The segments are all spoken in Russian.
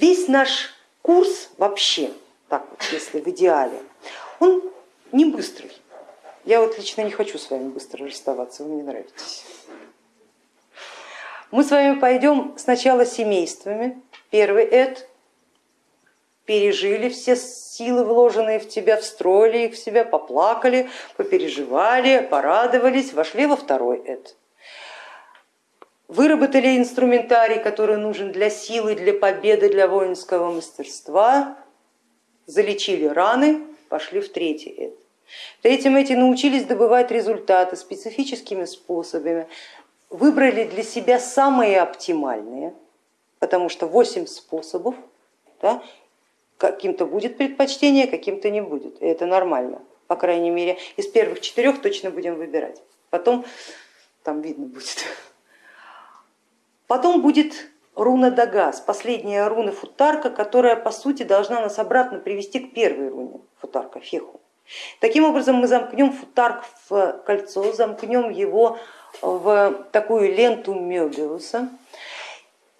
Весь наш курс вообще, так вот, если в идеале, он не быстрый. Я вот лично не хочу с вами быстро расставаться, вы мне нравитесь. Мы с вами пойдем сначала семействами. Первый эд пережили все силы, вложенные в тебя, встроили их в себя, поплакали, попереживали, порадовались, вошли во второй эд. Выработали инструментарий, который нужен для силы, для победы, для воинского мастерства, залечили раны, пошли в третий эд. В третьем эти научились добывать результаты специфическими способами, выбрали для себя самые оптимальные, потому что 8 способов, да, каким-то будет предпочтение, каким-то не будет, и это нормально. По крайней мере, из первых четырех точно будем выбирать, потом там видно будет. Потом будет руна Дагас, последняя руна Футарка, которая по сути должна нас обратно привести к первой руне Футарка, Феху. Таким образом мы замкнем Футарк в кольцо, замкнем его в такую ленту Мебиуса.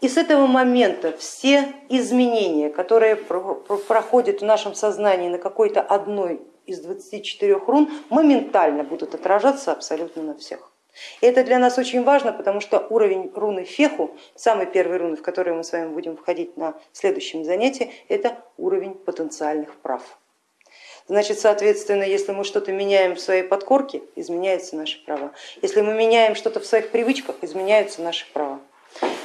И с этого момента все изменения, которые проходят в нашем сознании на какой-то одной из 24 рун, моментально будут отражаться абсолютно на всех. И это для нас очень важно, потому что уровень руны Феху, самый первый руны, в который мы с вами будем входить на следующем занятии, это уровень потенциальных прав. Значит, соответственно, если мы что-то меняем в своей подкорке, изменяются наши права. Если мы меняем что-то в своих привычках, изменяются наши права.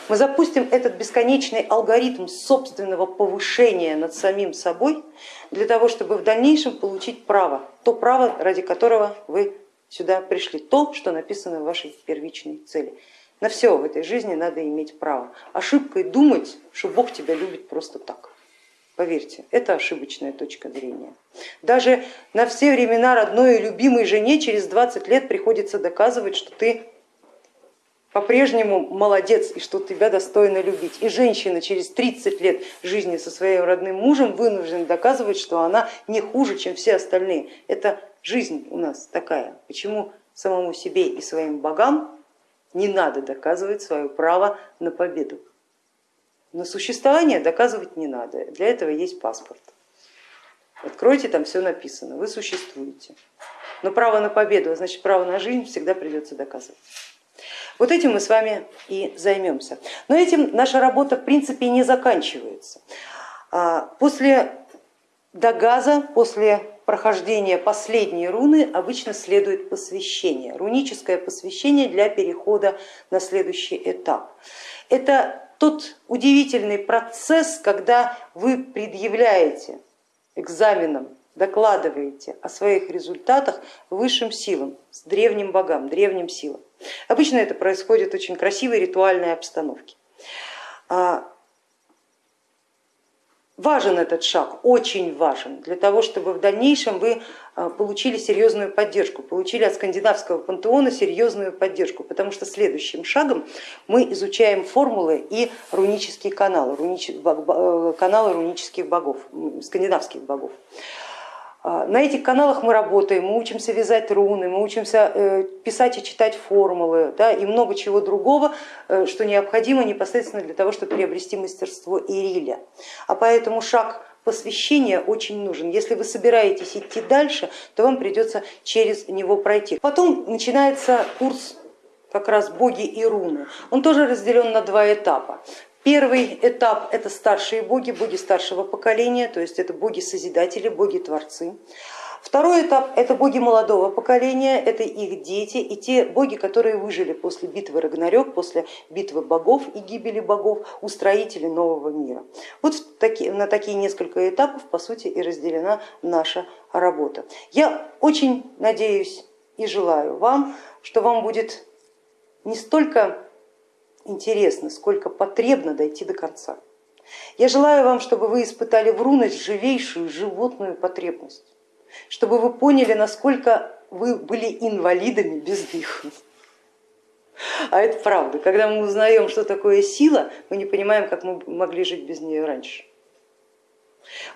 Мы запустим этот бесконечный алгоритм собственного повышения над самим собой для того, чтобы в дальнейшем получить право, то право, ради которого вы сюда пришли, то, что написано в вашей первичной цели. На все в этой жизни надо иметь право. Ошибкой думать, что Бог тебя любит просто так. Поверьте, это ошибочная точка зрения. Даже на все времена родной и любимой жене через 20 лет приходится доказывать, что ты по-прежнему молодец и что тебя достойно любить. И женщина через 30 лет жизни со своим родным мужем вынуждена доказывать, что она не хуже, чем все остальные. Это жизнь у нас такая. Почему самому себе и своим богам не надо доказывать свое право на победу? На существование доказывать не надо, для этого есть паспорт. Откройте, там все написано, вы существуете. Но право на победу, а значит право на жизнь всегда придется доказывать. Вот этим мы с вами и займемся. Но этим наша работа в принципе не заканчивается. А, после догаза, после прохождения последней руны обычно следует посвящение, руническое посвящение для перехода на следующий этап. Это тот удивительный процесс, когда вы предъявляете экзаменом, докладываете о своих результатах высшим силам, с древним богам, древним силам. Обычно это происходит в очень красивой ритуальной обстановке. Важен этот шаг, очень важен, для того, чтобы в дальнейшем вы а, получили серьезную поддержку, получили от скандинавского пантеона серьезную поддержку, потому что следующим шагом мы изучаем формулы и рунические каналы, рунич... Э, каналы рунических богов, скандинавских богов. А, на этих каналах мы работаем, мы учимся вязать руны, мы учимся э, писать и читать формулы да, и много чего другого, э, что необходимо непосредственно для того, чтобы приобрести мастерство Ириля. А поэтому шаг посвящения очень нужен. Если вы собираетесь идти дальше, то вам придется через него пройти. Потом начинается курс как раз боги и руны. Он тоже разделен на два этапа. Первый этап это старшие боги, боги старшего поколения, то есть это боги-созидатели, боги-творцы. Второй этап это боги молодого поколения, это их дети и те боги, которые выжили после битвы Рагнарёк, после битвы богов и гибели богов, устроители нового мира. Вот на такие несколько этапов по сути и разделена наша работа. Я очень надеюсь и желаю вам, что вам будет не столько интересно, сколько потребно дойти до конца. Я желаю вам, чтобы вы испытали в рунность живейшую животную потребность, чтобы вы поняли, насколько вы были инвалидами без них. А это правда. Когда мы узнаем, что такое сила, мы не понимаем, как мы могли жить без нее раньше.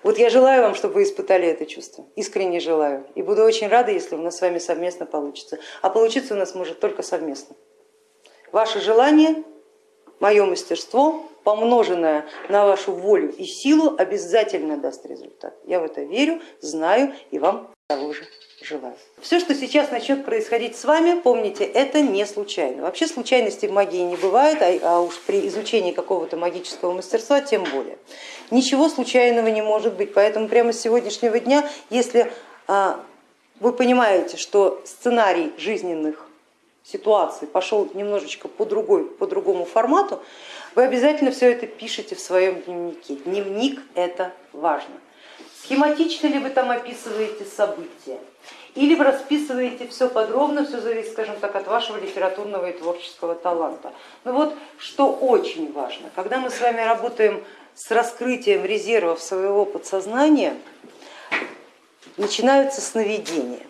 Вот я желаю вам, чтобы вы испытали это чувство, искренне желаю. И буду очень рада, если у нас с вами совместно получится. А получиться у нас может только совместно. Ваше желание мое мастерство, помноженное на вашу волю и силу, обязательно даст результат. Я в это верю, знаю и вам того же желаю. Все, что сейчас начнет происходить с вами, помните, это не случайно. Вообще случайностей в магии не бывает, а, а уж при изучении какого-то магического мастерства тем более. Ничего случайного не может быть, поэтому прямо с сегодняшнего дня, если а, вы понимаете, что сценарий жизненных ситуаций пошел немножечко по, другой, по другому формату, вы обязательно все это пишете в своем дневнике. Дневник это важно. Схематично ли вы там описываете события, или вы расписываете все подробно, все зависит, скажем так, от вашего литературного и творческого таланта. Но вот что очень важно, когда мы с вами работаем с раскрытием резервов своего подсознания, начинаются сновидения,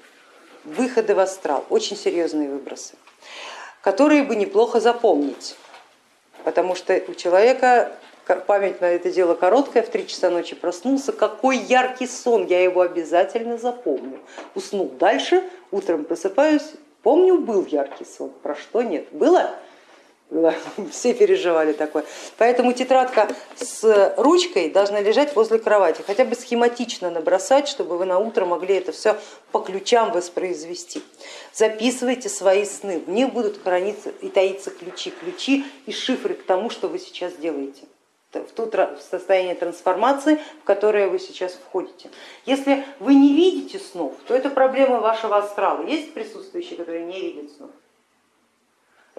выходы в астрал, очень серьезные выбросы, которые бы неплохо запомнить, потому что у человека память на это дело короткая, в три часа ночи проснулся, какой яркий сон, я его обязательно запомню. Уснул дальше, утром просыпаюсь, помню, был яркий сон, про что нет. Было? все переживали такое. Поэтому тетрадка с ручкой должна лежать возле кровати, хотя бы схематично набросать, чтобы вы на утро могли это все по ключам воспроизвести. Записывайте свои сны, в них будут храниться и таиться ключи, ключи и шифры к тому, что вы сейчас делаете в то состояние трансформации, в которое вы сейчас входите. Если вы не видите снов, то это проблема вашего астрала. Есть присутствующие, которые не видят снов?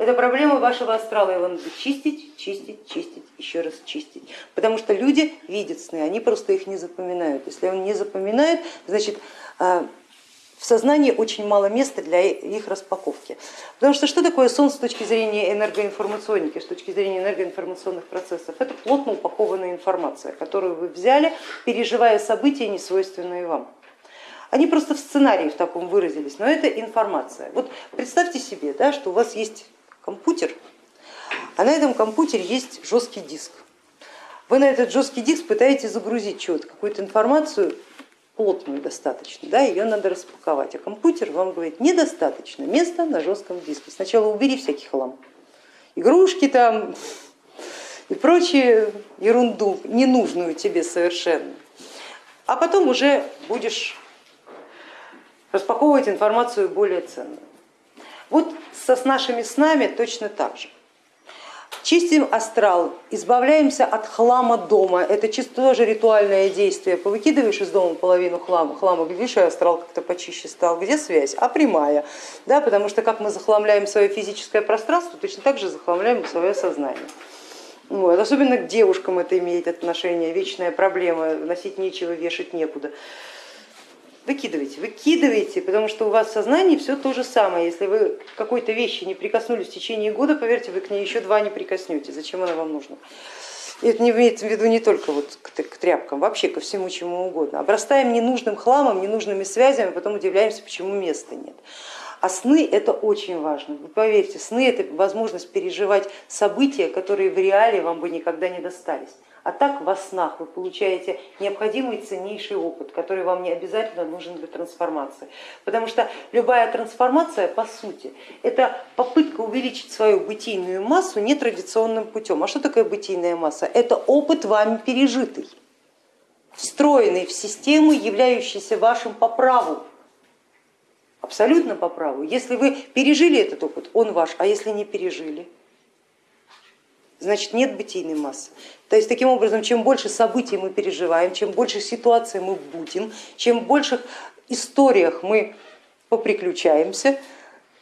Это проблема вашего астрала, его надо чистить, чистить, чистить, еще раз чистить. Потому что люди видят сны, они просто их не запоминают. Если он не запоминает, значит а, в сознании очень мало места для их распаковки. Потому что что такое сон с точки зрения энергоинформационники, с точки зрения энергоинформационных процессов? Это плотно упакованная информация, которую вы взяли, переживая события, не свойственные вам. Они просто в сценарии в таком выразились, но это информация. Вот представьте себе, да, что у вас есть компьютер, а на этом компьютере есть жесткий диск. Вы на этот жесткий диск пытаетесь загрузить что-то, какую-то информацию, плотную достаточно, да, ее надо распаковать, а компьютер вам говорит, недостаточно места на жестком диске, сначала убери всякий хлам, игрушки там и прочую ерунду, ненужную тебе совершенно, а потом уже будешь распаковывать информацию более ценную. Вот со, с нашими снами точно так же. Чистим астрал, избавляемся от хлама дома, это чисто тоже ритуальное действие. Повыкидываешь из дома половину хлама, хлама глядишь, и астрал как-то почище стал. Где связь? А прямая. Да, потому что как мы захламляем свое физическое пространство, точно так же захламляем свое сознание. Вот. Особенно к девушкам это имеет отношение, вечная проблема, носить нечего, вешать некуда выкидывайте, выкидывайте, потому что у вас в сознании все то же самое. Если вы к какой-то вещи не прикоснулись в течение года, поверьте, вы к ней еще два не прикоснете. Зачем она вам нужна? И это не имеется в виду не только вот к, тряпкам, вообще ко всему чему угодно. Обрастаем ненужным хламом, ненужными связями, а потом удивляемся, почему места нет. А сны это очень важно. Вы поверьте, сны это возможность переживать события, которые в реале вам бы никогда не достались. А так во снах вы получаете необходимый ценнейший опыт, который вам не обязательно нужен для трансформации. Потому что любая трансформация, по сути, это попытка увеличить свою бытийную массу нетрадиционным путем. А что такое бытийная масса? Это опыт вами пережитый, встроенный в систему, являющийся вашим по праву. Абсолютно по праву. Если вы пережили этот опыт, он ваш, а если не пережили, значит нет бытийной массы. То есть таким образом, чем больше событий мы переживаем, чем больше ситуаций мы будем, чем больше историях мы поприключаемся,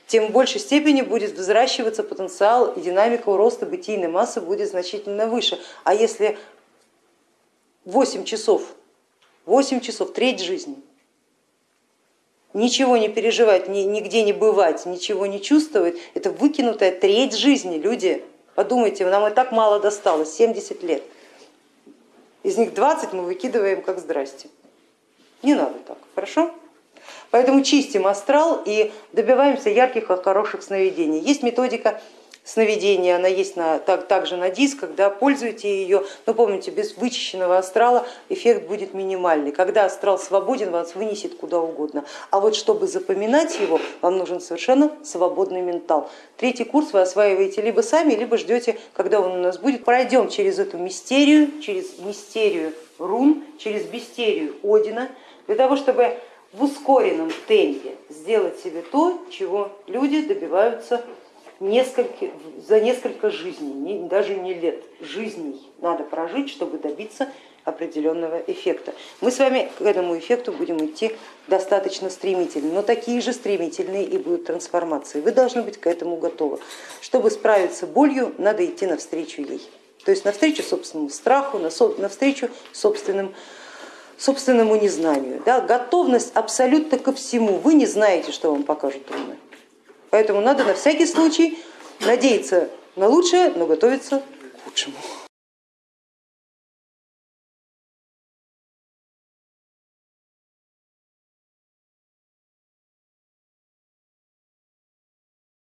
тем в большей степени будет взращиваться потенциал и динамика роста бытийной массы будет значительно выше. А если 8 часов, 8 часов, треть жизни, ничего не переживать, нигде не бывать, ничего не чувствовать, это выкинутая треть жизни, люди. Подумайте, нам и так мало досталось, 70 лет. Из них 20 мы выкидываем как здрасте. Не надо так, хорошо? Поэтому чистим астрал и добиваемся ярких и хороших сновидений. Есть методика сновидения, она есть на, так, также на дисках, да, пользуйте ее, но помните, без вычищенного астрала эффект будет минимальный. Когда астрал свободен, вас вынесет куда угодно. А вот чтобы запоминать его, вам нужен совершенно свободный ментал. Третий курс вы осваиваете либо сами, либо ждете, когда он у нас будет. Пройдем через эту мистерию, через мистерию рун, через мистерию Одина, для того, чтобы в ускоренном темпе сделать себе то, чего люди добиваются за несколько жизней, не, даже не лет, жизней надо прожить, чтобы добиться определенного эффекта. Мы с вами к этому эффекту будем идти достаточно стремительно, но такие же стремительные и будут трансформации. Вы должны быть к этому готовы. Чтобы справиться с болью, надо идти навстречу ей. То есть навстречу собственному страху, навстречу собственным собственному незнанию. Да, готовность абсолютно ко всему. Вы не знаете, что вам покажут руны. Поэтому надо на всякий случай надеяться на лучшее, но готовиться к худшему.